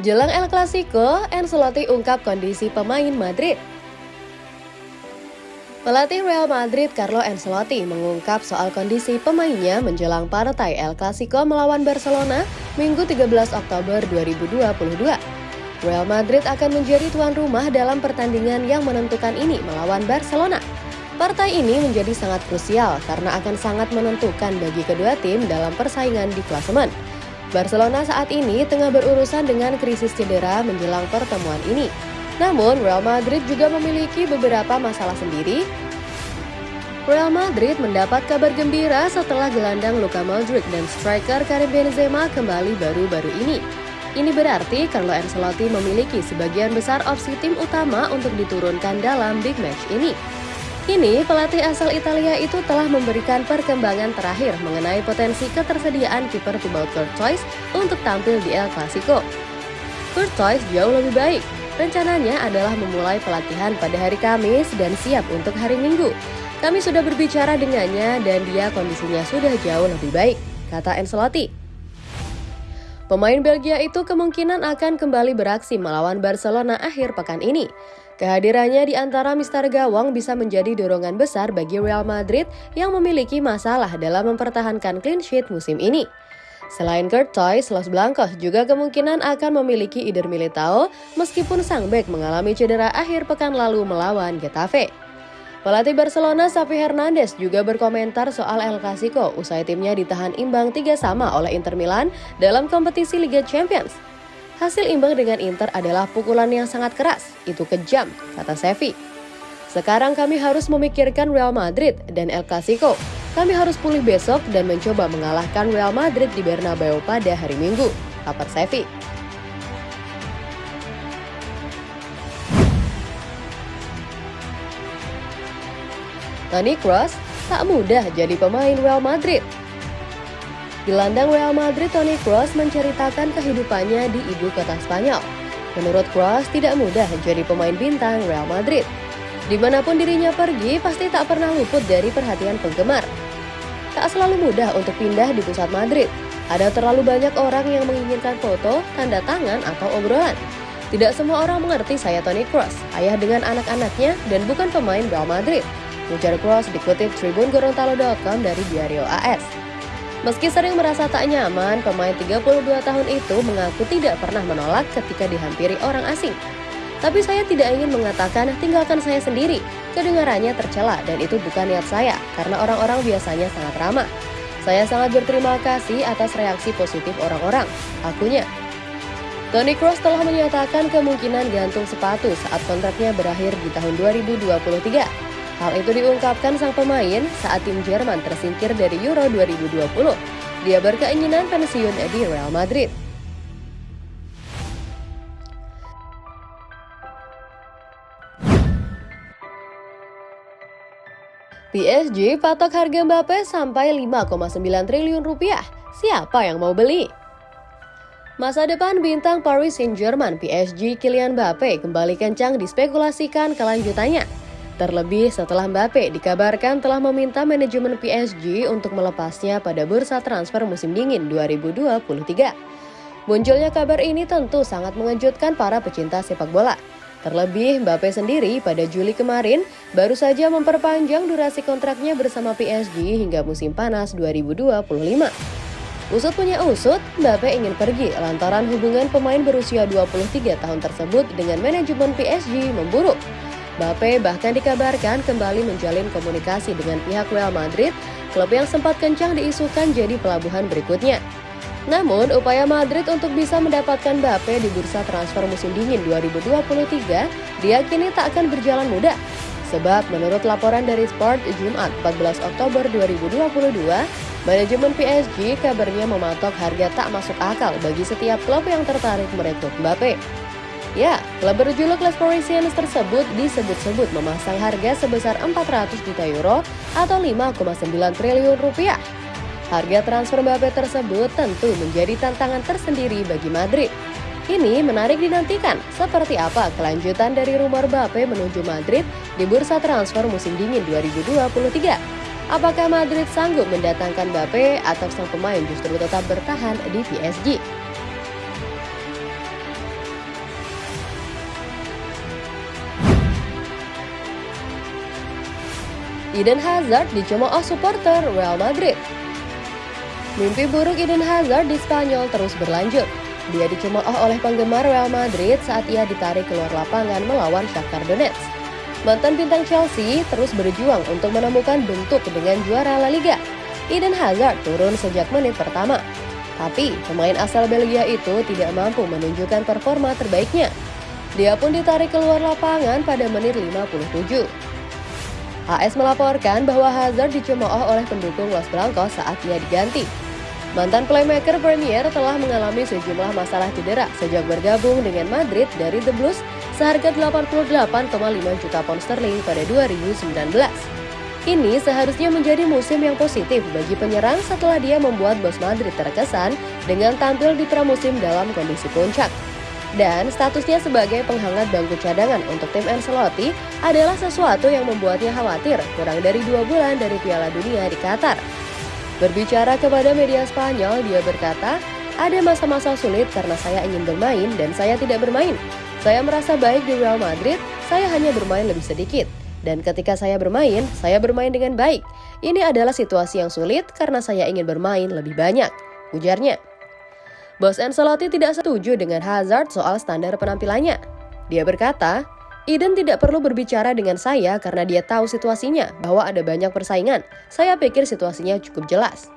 Jelang El Clasico, Ancelotti ungkap kondisi pemain Madrid. Pelatih Real Madrid Carlo Ancelotti mengungkap soal kondisi pemainnya menjelang partai El Clasico melawan Barcelona Minggu 13 Oktober 2022. Real Madrid akan menjadi tuan rumah dalam pertandingan yang menentukan ini melawan Barcelona. Partai ini menjadi sangat krusial karena akan sangat menentukan bagi kedua tim dalam persaingan di klasemen. Barcelona saat ini tengah berurusan dengan krisis cedera menjelang pertemuan ini. Namun, Real Madrid juga memiliki beberapa masalah sendiri. Real Madrid mendapat kabar gembira setelah gelandang Luka Modric dan striker Karim Benzema kembali baru-baru ini. Ini berarti Carlo Ancelotti memiliki sebagian besar opsi tim utama untuk diturunkan dalam big match ini. Kini, pelatih asal Italia itu telah memberikan perkembangan terakhir mengenai potensi ketersediaan kiper Thibaut Courtois untuk tampil di El Clasico. Courtois jauh lebih baik. Rencananya adalah memulai pelatihan pada hari Kamis dan siap untuk hari Minggu. Kami sudah berbicara dengannya dan dia kondisinya sudah jauh lebih baik, kata Ancelotti. Pemain Belgia itu kemungkinan akan kembali beraksi melawan Barcelona akhir pekan ini. Kehadirannya di antara Mister Gawang bisa menjadi dorongan besar bagi Real Madrid yang memiliki masalah dalam mempertahankan clean sheet musim ini. Selain Courtois, Los Blancos juga kemungkinan akan memiliki Ider Militao meskipun sang bek mengalami cedera akhir pekan lalu melawan Getafe. Pelatih Barcelona Xavi Hernandez juga berkomentar soal El Clasico usai timnya ditahan imbang tiga sama oleh Inter Milan dalam kompetisi Liga Champions. Hasil imbang dengan Inter adalah pukulan yang sangat keras, itu kejam, kata Sevi. Sekarang kami harus memikirkan Real Madrid dan El Clasico. Kami harus pulih besok dan mencoba mengalahkan Real Madrid di Bernabeu pada hari Minggu, kata Sevi. Toni Kroos tak mudah jadi pemain Real Madrid. Gelandang Real Madrid Toni Kroos menceritakan kehidupannya di ibu kota Spanyol. Menurut Kroos tidak mudah jadi pemain bintang Real Madrid. Di mana pun dirinya pergi, pasti tak pernah luput dari perhatian penggemar. Tak selalu mudah untuk pindah di pusat Madrid. Ada terlalu banyak orang yang menginginkan foto, tanda tangan, atau obrolan. Tidak semua orang mengerti saya Toni Kroos, ayah dengan anak-anaknya dan bukan pemain Real Madrid. Ujar Kroos dikutip Tribun Gorontalo.com dari Diario AS. Meski sering merasa tak nyaman, pemain 32 tahun itu mengaku tidak pernah menolak ketika dihampiri orang asing. Tapi saya tidak ingin mengatakan tinggalkan saya sendiri. Kedengarannya tercela dan itu bukan niat saya karena orang-orang biasanya sangat ramah. Saya sangat berterima kasih atas reaksi positif orang-orang. Akunya. Toni Kroos telah menyatakan kemungkinan gantung sepatu saat kontraknya berakhir di tahun 2023. Hal itu diungkapkan sang pemain saat tim Jerman tersingkir dari Euro 2020. Dia berkeinginan pensiun di Real Madrid. PSG patok harga Mbappe sampai 5,9 triliun rupiah. Siapa yang mau beli? Masa depan bintang Paris Saint-Germain PSG Kylian Mbappe kembali kencang dispekulasikan kelanjutannya. Terlebih setelah Mbappe dikabarkan telah meminta manajemen PSG untuk melepasnya pada bursa transfer musim dingin 2023. Munculnya kabar ini tentu sangat mengejutkan para pecinta sepak bola. Terlebih Mbappe sendiri pada Juli kemarin baru saja memperpanjang durasi kontraknya bersama PSG hingga musim panas 2025. Usut punya usut, Mbappe ingin pergi lantaran hubungan pemain berusia 23 tahun tersebut dengan manajemen PSG memburuk. Mbappe bahkan dikabarkan kembali menjalin komunikasi dengan pihak Real Madrid, klub yang sempat kencang diisukan jadi pelabuhan berikutnya. Namun, upaya Madrid untuk bisa mendapatkan Mbappe di bursa transfer musim dingin 2023 diyakini tak akan berjalan mudah. Sebab menurut laporan dari Sport Jumat 14 Oktober 2022, manajemen PSG kabarnya mematok harga tak masuk akal bagi setiap klub yang tertarik merekrut Mbappe. Ya, klub berjuluk Les Parisiens tersebut disebut-sebut memasang harga sebesar 400 juta euro atau 5,9 triliun rupiah. Harga transfer Mbappe tersebut tentu menjadi tantangan tersendiri bagi Madrid. Ini menarik dinantikan, seperti apa kelanjutan dari rumor Mbappe menuju Madrid di bursa transfer musim dingin 2023. Apakah Madrid sanggup mendatangkan Mbappe atau sang pemain justru tetap bertahan di PSG? Eden Hazard dicemooh supporter Real Madrid. Mimpi buruk Eden Hazard di Spanyol terus berlanjut. Dia dicemooh oleh penggemar Real Madrid saat ia ditarik keluar lapangan melawan Shakhtar Donetsk. Mantan bintang Chelsea terus berjuang untuk menemukan bentuk dengan juara La Liga. Eden Hazard turun sejak menit pertama. Tapi pemain asal Belgia itu tidak mampu menunjukkan performa terbaiknya. Dia pun ditarik keluar lapangan pada menit 57. AS melaporkan bahwa Hazard dicemooh oleh pendukung Los Blancos saat ia diganti. Mantan playmaker Premier telah mengalami sejumlah masalah cedera sejak bergabung dengan Madrid dari The Blues seharga 88,5 juta pound sterling pada 2019. Ini seharusnya menjadi musim yang positif bagi penyerang setelah dia membuat bos Madrid terkesan dengan tampil di pramusim dalam kondisi puncak. Dan statusnya sebagai penghangat bangku cadangan untuk tim Ancelotti adalah sesuatu yang membuatnya khawatir kurang dari dua bulan dari Piala Dunia di Qatar. Berbicara kepada media Spanyol, dia berkata, ada masa-masa sulit karena saya ingin bermain dan saya tidak bermain. Saya merasa baik di Real Madrid, saya hanya bermain lebih sedikit. Dan ketika saya bermain, saya bermain dengan baik. Ini adalah situasi yang sulit karena saya ingin bermain lebih banyak, ujarnya. Bos Ancelotti tidak setuju dengan Hazard soal standar penampilannya. Dia berkata, Eden tidak perlu berbicara dengan saya karena dia tahu situasinya bahwa ada banyak persaingan. Saya pikir situasinya cukup jelas.